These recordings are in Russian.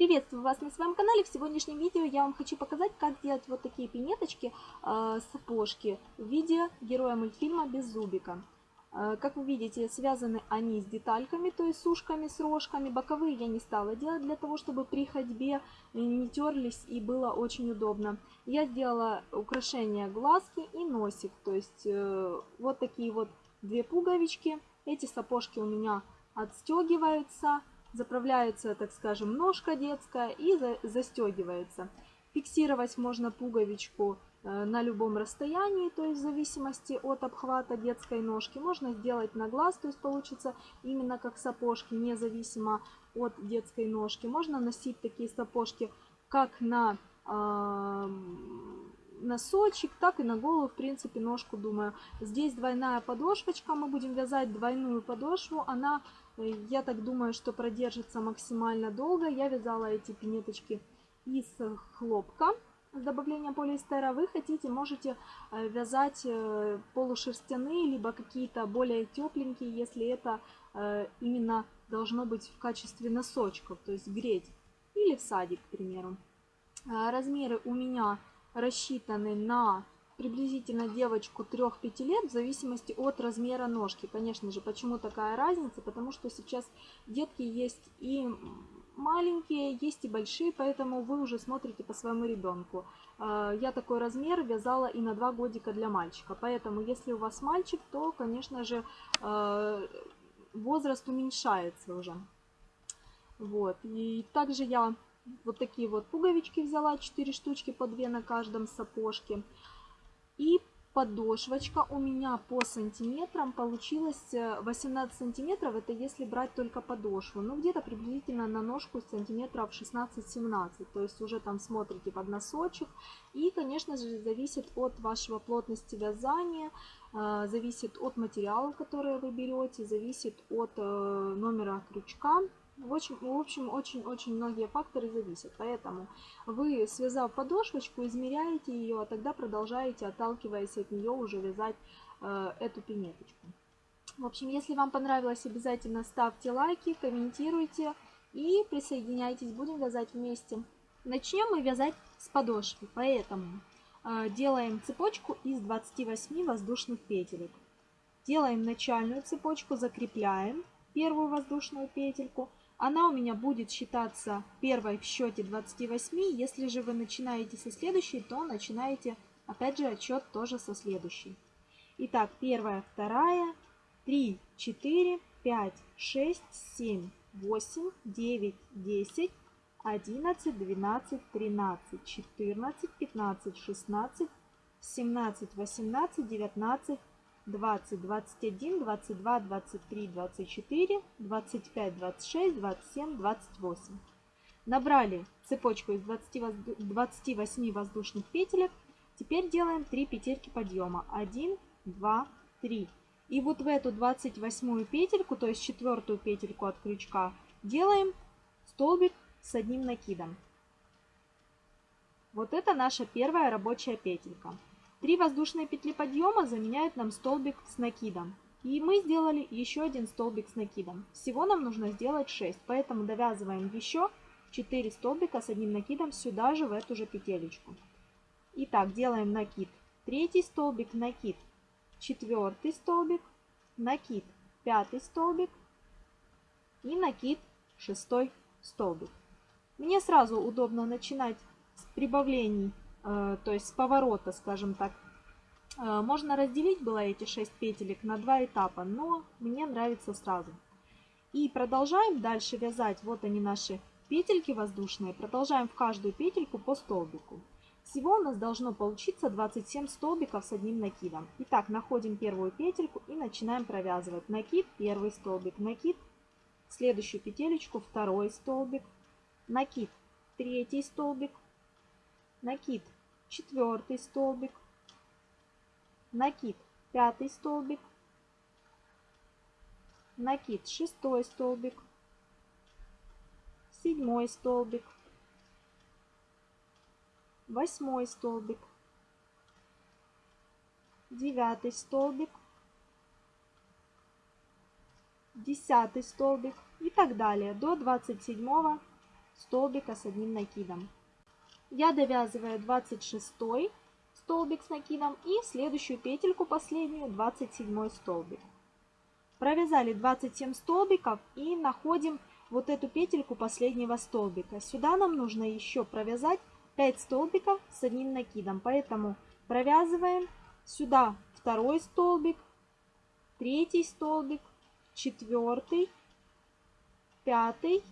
Приветствую вас на своем канале. В сегодняшнем видео я вам хочу показать, как сделать вот такие пинеточки, э, сапожки в виде героя мультфильма Беззубика. Э, как вы видите, связаны они с детальками, то есть с ушками, с рожками. Боковые я не стала делать для того, чтобы при ходьбе не терлись и было очень удобно. Я сделала украшение глазки и носик, то есть э, вот такие вот две пуговички. Эти сапожки у меня отстегиваются заправляется, так скажем, ножка детская и застегивается. Фиксировать можно пуговичку э, на любом расстоянии, то есть в зависимости от обхвата детской ножки. Можно сделать на глаз, то есть получится именно как сапожки, независимо от детской ножки. Можно носить такие сапожки как на носочек, так и на голову, в принципе, ножку, думаю. Здесь двойная подошвочка, мы будем вязать двойную подошву, она я так думаю, что продержится максимально долго. Я вязала эти пинеточки из хлопка с добавлением полиэстера. Вы хотите, можете э, вязать э, полушерстяные, либо какие-то более тепленькие, если это э, именно должно быть в качестве носочков, то есть греть. Или в садик, к примеру. Размеры у меня рассчитаны на приблизительно девочку 3-5 лет в зависимости от размера ножки. Конечно же, почему такая разница? Потому что сейчас детки есть и маленькие, есть и большие, поэтому вы уже смотрите по своему ребенку. А, я такой размер вязала и на 2 годика для мальчика, поэтому если у вас мальчик, то, конечно же, а, возраст уменьшается уже. Вот. И также я вот такие вот пуговички взяла, 4 штучки по 2 на каждом сапожке. И подошвочка у меня по сантиметрам получилась 18 э, сантиметров. Это если брать только подошву. Ну, где-то приблизительно на ножку сантиметров 16-17. То есть уже там смотрите под носочек. И, конечно же, зависит от вашего плотности вязания, э, зависит от материала, который вы берете, зависит от э, номера крючка. В общем, в общем очень-очень многие факторы зависят. Поэтому вы, связав подошвочку, измеряете ее, а тогда продолжаете, отталкиваясь от нее, уже вязать э, эту пинеточку. В общем, если вам понравилось, обязательно ставьте лайки, комментируйте и присоединяйтесь. Будем вязать вместе. Начнем мы вязать с подошвы, поэтому э, делаем цепочку из 28 воздушных петелек. Делаем начальную цепочку, закрепляем первую воздушную петельку – она у меня будет считаться первой в счете 28. Если же вы начинаете со следующей, то начинаете, опять же, отчет тоже со следующей. Итак, первая, вторая, 3, 4, 5, 6, 7, 8, 9, 10, 11, 12, 13, 14, 15, 16, 17, 18, 19, 20, 21, 22, 23, 24, 25, 26, 27, 28. Набрали цепочку из 20, 28 воздушных петелек. Теперь делаем 3 петельки подъема. 1, 2, 3. И вот в эту 28 петельку, то есть четвертую петельку от крючка, делаем столбик с одним накидом. Вот это наша первая рабочая петелька. Три воздушные петли подъема заменяют нам столбик с накидом. И мы сделали еще один столбик с накидом. Всего нам нужно сделать 6, поэтому довязываем еще 4 столбика с одним накидом сюда же, в эту же петелечку. Итак, делаем накид. Третий столбик, накид. Четвертый столбик, накид. Пятый столбик и накид. Шестой столбик. Мне сразу удобно начинать с прибавлений то есть с поворота, скажем так. Э, можно разделить было эти 6 петелек на два этапа, но мне нравится сразу. И продолжаем дальше вязать. Вот они наши петельки воздушные. Продолжаем в каждую петельку по столбику. Всего у нас должно получиться 27 столбиков с одним накидом. Итак, находим первую петельку и начинаем провязывать. Накид, первый столбик, накид, следующую петелечку, второй столбик, накид, третий столбик, накид, четвертый столбик, накид, пятый столбик, накид, шестой столбик, седьмой столбик, восьмой столбик, девятый столбик, десятый столбик. И так далее. До 27 столбика с одним накидом. Я довязываю 26 столбик с накидом и следующую петельку последнюю 27 столбик. Провязали 27 столбиков и находим вот эту петельку последнего столбика. Сюда нам нужно еще провязать 5 столбиков с одним накидом. Поэтому провязываем сюда второй столбик, третий столбик, четвертый, пятый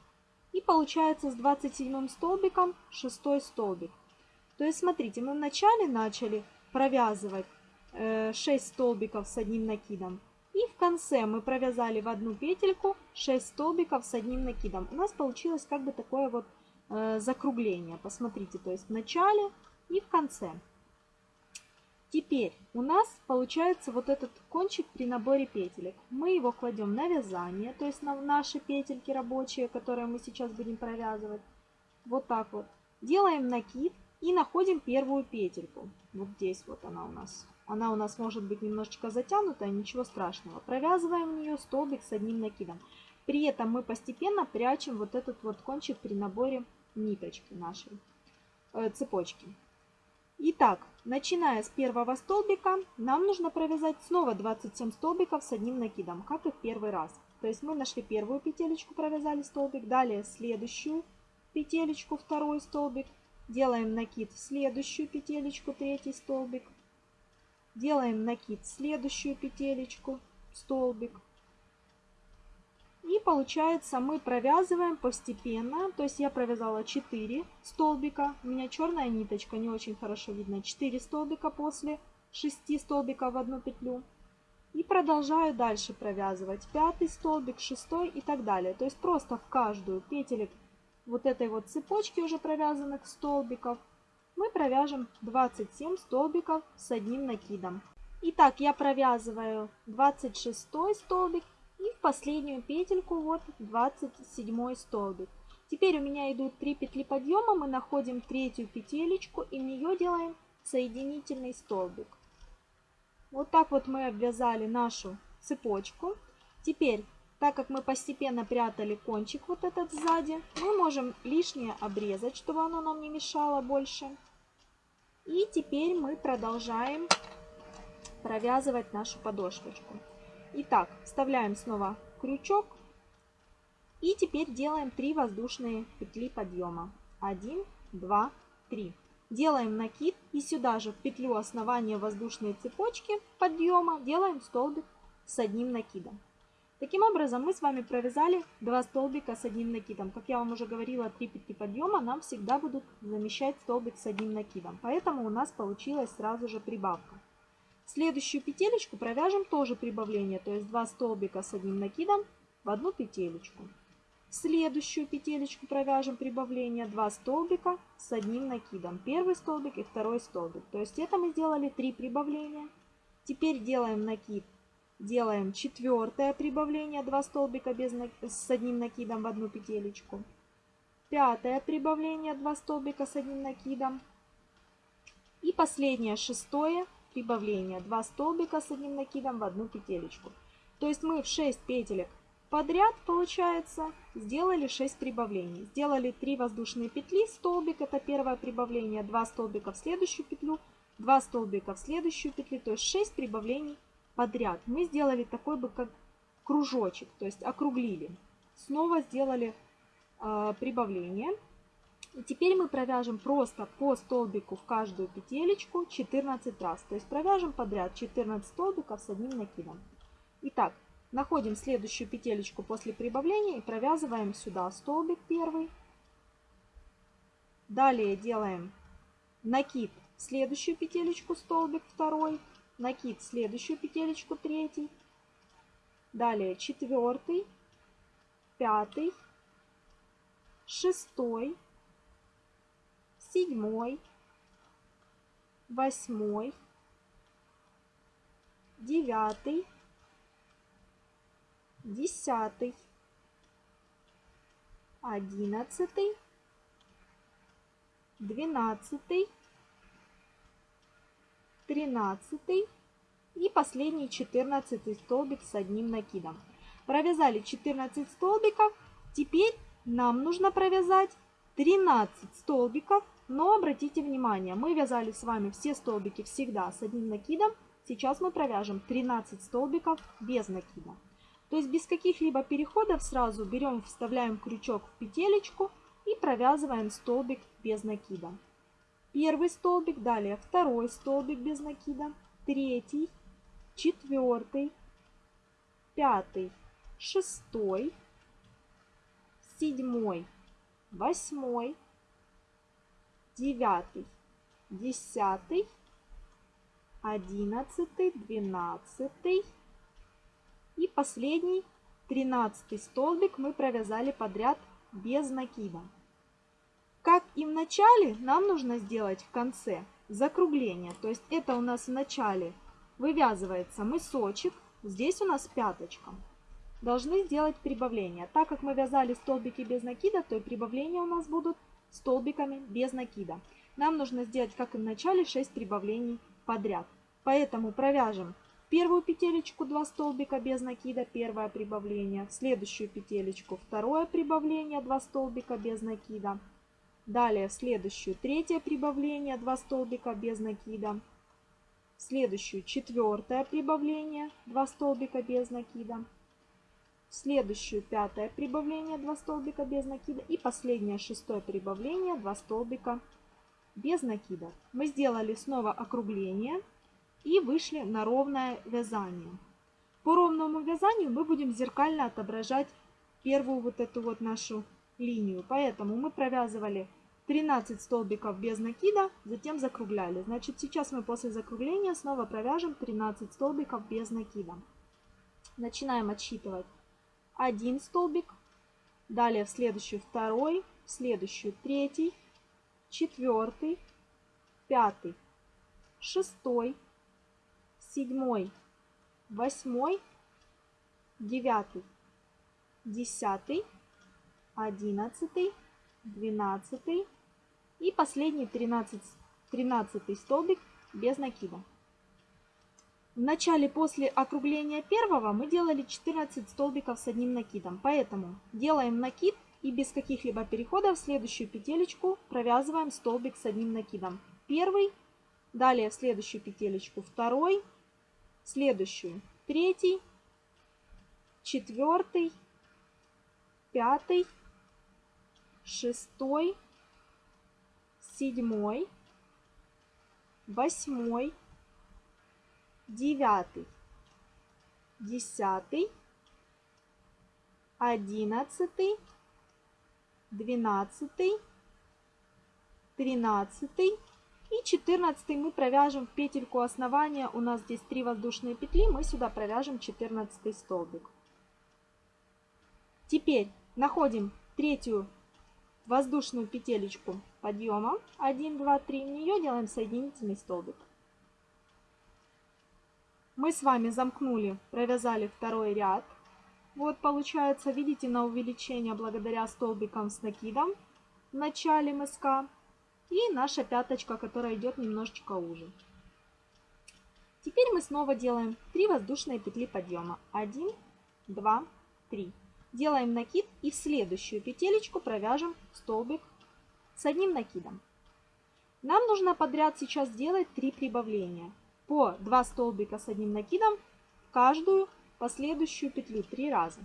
и получается с 27 столбиком шестой столбик. То есть смотрите, мы вначале начали провязывать 6 э, столбиков с одним накидом. И в конце мы провязали в одну петельку 6 столбиков с одним накидом. У нас получилось как бы такое вот э, закругление. Посмотрите, то есть в начале и в конце. Теперь у нас получается вот этот кончик при наборе петелек. Мы его кладем на вязание, то есть на наши петельки рабочие, которые мы сейчас будем провязывать. Вот так вот. Делаем накид и находим первую петельку. Вот здесь вот она у нас. Она у нас может быть немножечко затянутая, ничего страшного. Провязываем в нее столбик с одним накидом. При этом мы постепенно прячем вот этот вот кончик при наборе ниточки нашей, э, цепочки. Итак, начиная с первого столбика, нам нужно провязать снова 27 столбиков с одним накидом, как и в первый раз. То есть мы нашли первую петелечку, провязали столбик, далее следующую петелечку, второй столбик, делаем накид в следующую петелечку, третий столбик, делаем накид в следующую петелечку, столбик, получается мы провязываем постепенно. То есть я провязала 4 столбика. У меня черная ниточка, не очень хорошо видно. 4 столбика после 6 столбиков в одну петлю. И продолжаю дальше провязывать. Пятый столбик, шестой и так далее. То есть просто в каждую петелек вот этой вот цепочки уже провязанных столбиков мы провяжем 27 столбиков с одним накидом. Итак, я провязываю 26 столбик последнюю петельку вот 27 столбик. Теперь у меня идут 3 петли подъема, мы находим третью петелечку и в нее делаем соединительный столбик. Вот так вот мы обвязали нашу цепочку. Теперь, так как мы постепенно прятали кончик вот этот сзади, мы можем лишнее обрезать, чтобы оно нам не мешало больше. И теперь мы продолжаем провязывать нашу подошвочку. Итак, вставляем снова крючок. И теперь делаем 3 воздушные петли подъема. 1, 2, 3. Делаем накид и сюда же в петлю основания воздушной цепочки подъема делаем столбик с одним накидом. Таким образом мы с вами провязали 2 столбика с одним накидом. Как я вам уже говорила, 3 петли подъема нам всегда будут замещать столбик с одним накидом. Поэтому у нас получилась сразу же прибавка. Следующую петелечку провяжем тоже прибавление, то есть 2 столбика с одним накидом в одну петелечку. Следующую петелечку провяжем прибавление 2 столбика с одним накидом. Первый столбик и второй столбик. То есть это мы сделали 3 прибавления. Теперь делаем накид. Делаем четвертое прибавление 2 столбика без, с одним накидом в одну петелечку. Пятое прибавление 2 столбика с одним накидом. И последнее шестое прибавления 2 столбика с одним накидом в одну петелечку. То есть мы в 6 петелек подряд, получается, сделали 6 прибавлений. Сделали 3 воздушные петли, столбик, это первое прибавление, 2 столбика в следующую петлю, 2 столбика в следующую петлю, то есть 6 прибавлений подряд. Мы сделали такой бы как кружочек, то есть округлили. Снова сделали э, прибавление. И теперь мы провяжем просто по столбику в каждую петелечку 14 раз. То есть провяжем подряд 14 столбиков с одним накидом. Итак, находим следующую петелечку после прибавления и провязываем сюда столбик первый. Далее делаем накид в следующую петелечку столбик второй, накид в следующую петелечку третий, далее четвертый, пятый, шестой, седьмой, восьмой, девятый, десятый, одиннадцатый, двенадцатый, тринадцатый и последний четырнадцатый столбик с одним накидом. Провязали 14 столбиков. Теперь нам нужно провязать 13 столбиков, но обратите внимание, мы вязали с вами все столбики всегда с одним накидом. Сейчас мы провяжем 13 столбиков без накида. То есть без каких-либо переходов сразу берем, вставляем крючок в петелечку и провязываем столбик без накида. Первый столбик, далее второй столбик без накида, третий, четвертый, пятый, шестой, седьмой, восьмой, девятый, десятый, одиннадцатый, двенадцатый и последний, тринадцатый столбик мы провязали подряд без накида. Как и в начале, нам нужно сделать в конце закругление. То есть это у нас в начале вывязывается мысочек, здесь у нас пяточка. Должны сделать прибавление. Так как мы вязали столбики без накида, то и прибавления у нас будут столбиками без накида. Нам нужно сделать, как и в начале, 6 прибавлений подряд. Поэтому провяжем первую петелечку 2 столбика без накида, первое прибавление, в следующую петелечку второе прибавление, 2 столбика без накида, далее в следующую третье прибавление, 2 столбика без накида, в следующую четвертое прибавление, 2 столбика без накида, в следующую пятое прибавление, 2 столбика без накида и последнее шестое прибавление, 2 столбика без накида. Мы сделали снова округление и вышли на ровное вязание. По ровному вязанию мы будем зеркально отображать первую вот эту вот нашу линию. Поэтому мы провязывали 13 столбиков без накида, затем закругляли. Значит, сейчас мы после закругления снова провяжем 13 столбиков без накида. Начинаем отсчитывать один столбик, далее в следующую второй, в следующую третий, четвертый, пятый, шестой, седьмой, восьмой, девятый, десятый, одиннадцатый, двенадцатый и последний тринадцатый столбик без накида. В начале после округления первого мы делали 14 столбиков с одним накидом, поэтому делаем накид и без каких-либо переходов в следующую петелечку провязываем столбик с одним накидом. Первый, далее в следующую петелечку второй, следующую третий, четвертый, пятый, шестой, седьмой, восьмой, девятый, десятый, одиннадцатый, двенадцатый, тринадцатый и 14 мы провяжем в петельку основания. У нас здесь 3 воздушные петли. Мы сюда провяжем 14 столбик. Теперь находим третью воздушную петелечку подъема. 1, 2, 3. В нее делаем соединительный столбик. Мы с вами замкнули, провязали второй ряд. Вот получается, видите, на увеличение благодаря столбикам с накидом в начале мыска. И наша пяточка, которая идет немножечко уже. Теперь мы снова делаем 3 воздушные петли подъема. 1, 2, 3. Делаем накид и в следующую петелечку провяжем столбик с одним накидом. Нам нужно подряд сейчас сделать 3 прибавления. По 2 столбика с одним накидом в каждую последующую петлю 3 раза.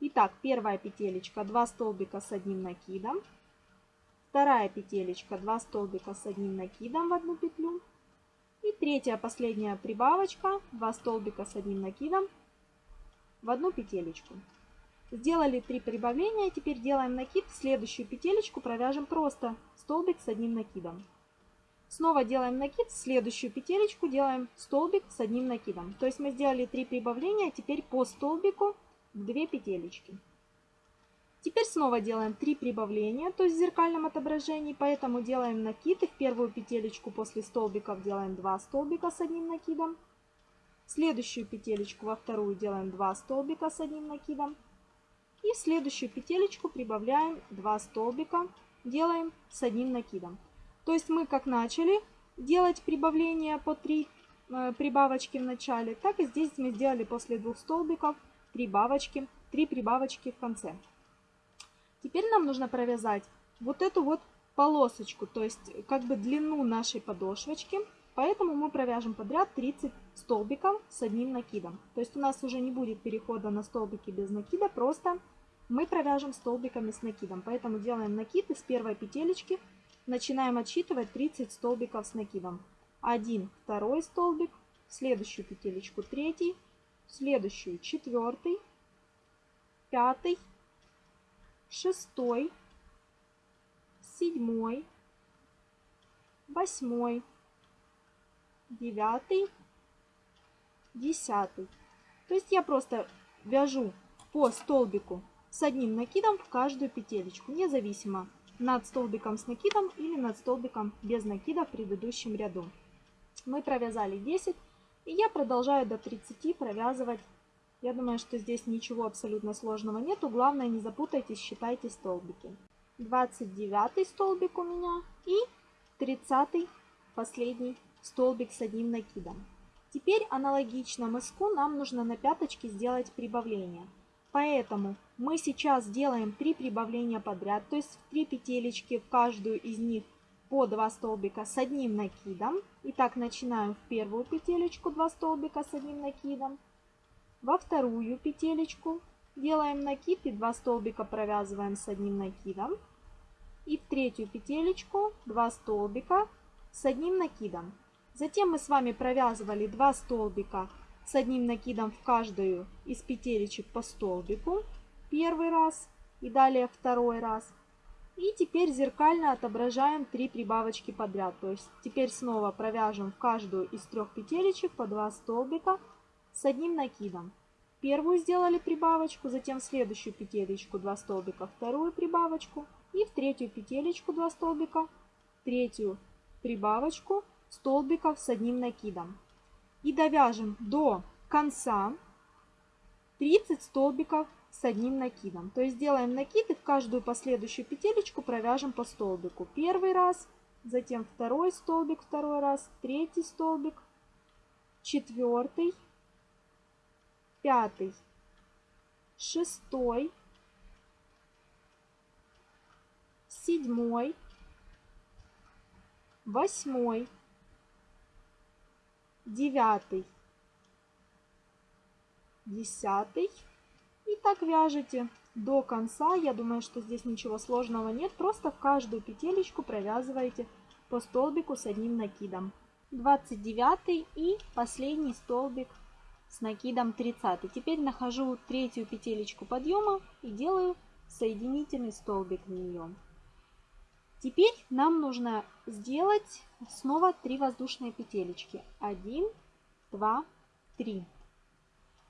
Итак, первая петелечка 2 столбика с одним накидом. Вторая петелечка 2 столбика с одним накидом в одну петлю. И третья последняя прибавочка 2 столбика с одним накидом в одну петелечку. Сделали 3 прибавления, теперь делаем накид, в следующую петелечку провяжем просто столбик с одним накидом. Снова делаем накид, следующую петелечку делаем столбик с одним накидом. То есть мы сделали 3 прибавления, теперь по столбику 2 петелечки. Теперь снова делаем 3 прибавления, то есть в зеркальном отображении, поэтому делаем накид и в первую петелечку после столбиков делаем 2 столбика с одним накидом. Следующую петелечку во вторую делаем 2 столбика с одним накидом. И в следующую петелечку прибавляем 2 столбика, делаем с одним накидом. То есть мы как начали делать прибавление по 3 э, прибавочки в начале, так и здесь мы сделали после двух столбиков прибавочки, 3 прибавочки в конце. Теперь нам нужно провязать вот эту вот полосочку, то есть как бы длину нашей подошвочки. Поэтому мы провяжем подряд 30 столбиков с одним накидом. То есть у нас уже не будет перехода на столбики без накида, просто мы провяжем столбиками с накидом. Поэтому делаем накид из первой петелечки, начинаем отсчитывать 30 столбиков с накидом. Один, второй столбик, следующую петелечку третий, следующую четвертый, пятый, шестой, седьмой, восьмой, девятый, десятый. То есть я просто вяжу по столбику с одним накидом в каждую петелечку, независимо над столбиком с накидом или над столбиком без накида в предыдущем ряду. Мы провязали 10, и я продолжаю до 30 провязывать. Я думаю, что здесь ничего абсолютно сложного нету. Главное, не запутайтесь, считайте столбики. 29 столбик у меня и 30 последний столбик с одним накидом. Теперь аналогично мыску нам нужно на пяточке сделать прибавление. Поэтому мы сейчас делаем 3 прибавления подряд, то есть 3 петелечки в каждую из них по 2 столбика с одним накидом. Итак, начинаем в первую петелечку 2 столбика с одним накидом. Во вторую петелечку делаем накид и 2 столбика провязываем с одним накидом. И в третью петелечку 2 столбика с одним накидом. Затем мы с вами провязывали 2 столбика с одним накидом в каждую из петелечек по столбику. Первый раз и далее второй раз. И теперь зеркально отображаем 3 прибавочки подряд. То есть теперь снова провяжем в каждую из трех петелечек по 2 столбика с одним накидом. Первую сделали прибавочку, затем в следующую петелечку 2 столбика, вторую прибавочку и в третью петелечку 2 столбика, третью прибавочку столбиков с одним накидом. И довяжем до конца 30 столбиков с одним накидом. То есть делаем накид и в каждую последующую петелечку провяжем по столбику. Первый раз, затем второй столбик, второй раз, третий столбик, четвертый, пятый, шестой, седьмой, восьмой, девятый, десятый. И так вяжете до конца. Я думаю, что здесь ничего сложного нет. Просто в каждую петелечку провязываете по столбику с одним накидом. 29 и последний столбик с накидом 30. Теперь нахожу третью петелечку подъема и делаю соединительный столбик в нее. Теперь нам нужно сделать снова 3 воздушные петелечки. 1, 2, 3.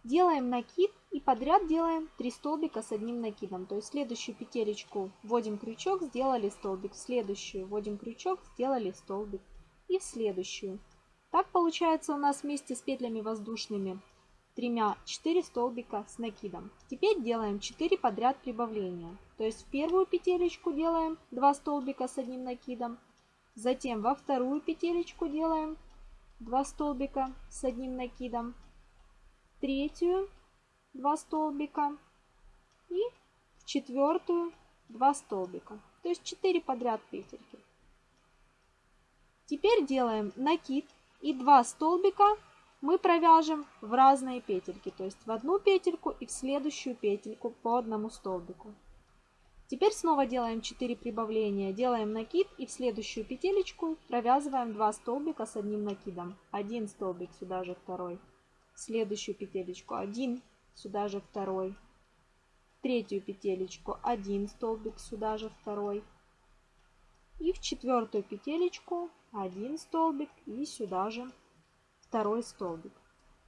Делаем накид и подряд делаем 3 столбика с одним накидом. То есть следующую петелечку вводим крючок, сделали столбик. В следующую вводим крючок, сделали столбик. И в следующую. Так получается у нас вместе с петлями воздушными тремя 4 столбика с накидом. Теперь делаем 4 подряд прибавления. То есть в первую петелечку делаем 2 столбика с одним накидом. Затем во вторую петелечку делаем 2 столбика с одним накидом. Третью 2 столбика. И в четвертую 2 столбика. То есть 4 подряд петельки. Теперь делаем накид и 2 столбика мы провяжем в разные петельки, то есть в одну петельку и в следующую петельку по одному столбику. Теперь снова делаем 4 прибавления, делаем накид и в следующую петелечку провязываем 2 столбика с одним накидом. Один столбик, сюда же второй. В следующую петелечку один, сюда же второй. Третью петелечку один столбик, сюда же второй. И в четвертую петелечку один столбик и сюда же второй столбик.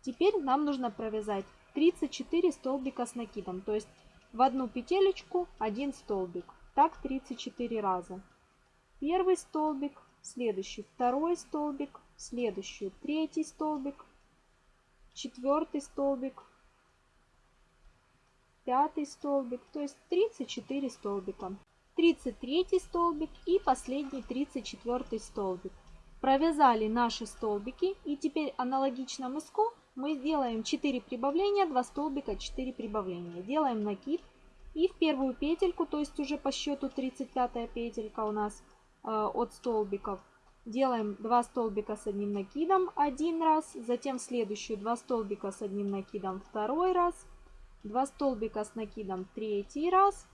Теперь нам нужно провязать 34 столбика с накидом, то есть в одну петелечку один столбик. Так 34 раза. Первый столбик, следующий второй столбик, следующий третий столбик, четвертый столбик, пятый столбик, то есть 34 столбика. 33 столбик и последний 34 столбик. Провязали наши столбики и теперь аналогично мыску мы сделаем 4 прибавления, 2 столбика, 4 прибавления. Делаем накид И в первую петельку, то есть уже по счету 35 петелька у нас э, от столбиков, делаем 2 столбика с одним накидом один раз, затем следующую 2 столбика с одним накидом второй раз, 2 столбика с накидом третий раз.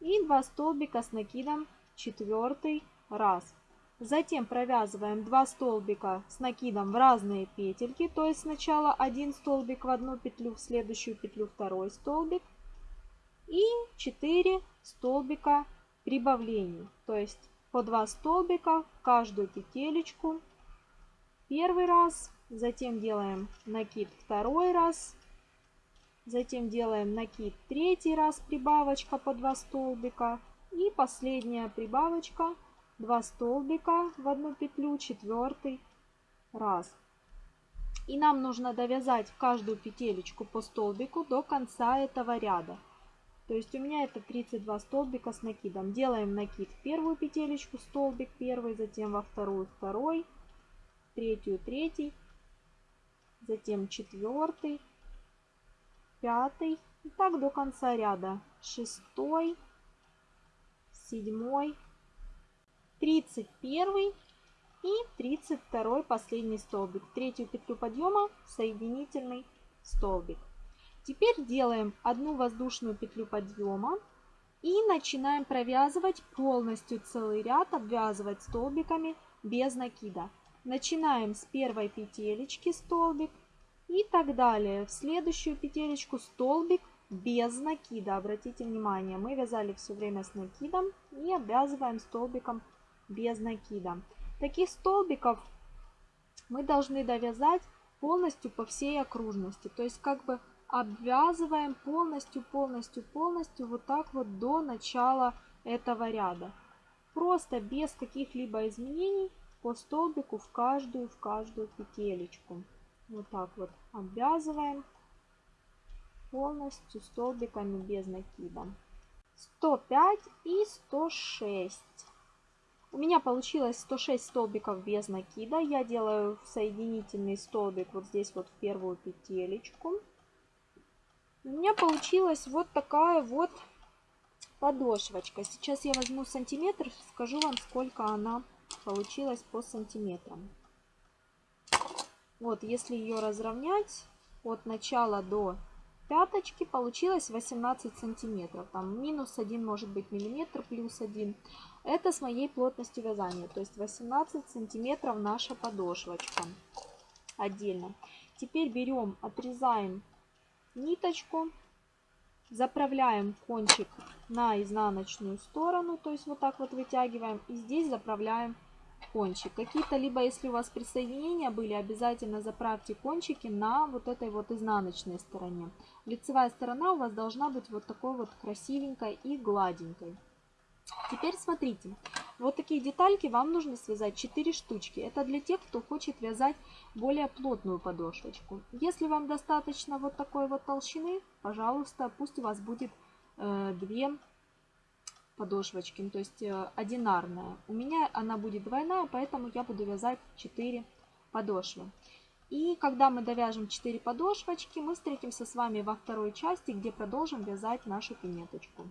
И 2 столбика с накидом четвертый раз. Затем провязываем 2 столбика с накидом в разные петельки, то есть сначала один столбик в одну петлю, в следующую петлю второй столбик. И 4 столбика прибавлений, то есть по 2 столбика в каждую петелечку. Первый раз, затем делаем накид второй раз, затем делаем накид третий раз, прибавочка по 2 столбика и последняя прибавочка 2 столбика в одну петлю, четвертый раз. И нам нужно довязать в каждую петелечку по столбику до конца этого ряда. То есть у меня это 32 столбика с накидом. Делаем накид в первую петелечку, столбик первый, затем во вторую второй, третью третий, затем четвертый, пятый. И так до конца ряда. Шестой, седьмой, 31 и 32 последний столбик. Третью петлю подъема соединительный столбик. Теперь делаем одну воздушную петлю подъема и начинаем провязывать полностью целый ряд, обвязывать столбиками без накида. Начинаем с первой петелечки столбик и так далее. В следующую петелечку столбик без накида. Обратите внимание, мы вязали все время с накидом и обвязываем столбиком без накида. Таких столбиков мы должны довязать полностью по всей окружности. То есть как бы обвязываем полностью, полностью, полностью вот так вот до начала этого ряда. Просто без каких-либо изменений по столбику в каждую, в каждую петелечку. Вот так вот обвязываем полностью столбиками без накида. 105 и 106. У меня получилось 106 столбиков без накида. Я делаю соединительный столбик вот здесь вот в первую петелечку. У меня получилась вот такая вот подошвочка. Сейчас я возьму сантиметр, скажу вам, сколько она получилась по сантиметрам. Вот, если ее разровнять от начала до пяточки получилось 18 сантиметров. Там минус 1 может быть миллиметр, плюс 1. Это с моей плотностью вязания. То есть 18 сантиметров наша подошвочка. Отдельно. Теперь берем, отрезаем ниточку. Заправляем кончик на изнаночную сторону. То есть вот так вот вытягиваем. И здесь заправляем кончик. Какие-то, либо если у вас присоединения были, обязательно заправьте кончики на вот этой вот изнаночной стороне. Лицевая сторона у вас должна быть вот такой вот красивенькой и гладенькой. Теперь смотрите, вот такие детальки вам нужно связать 4 штучки. Это для тех, кто хочет вязать более плотную подошвочку. Если вам достаточно вот такой вот толщины, пожалуйста, пусть у вас будет э, 2 подошвочки, ну, то есть э, одинарная. У меня она будет двойная, поэтому я буду вязать 4 подошвы. И когда мы довяжем 4 подошвочки, мы встретимся с вами во второй части, где продолжим вязать нашу пинеточку.